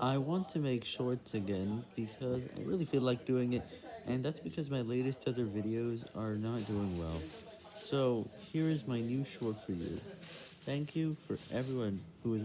I want to make shorts again because I really feel like doing it, and that's because my latest other videos are not doing well. So, here is my new short for you. Thank you for everyone who is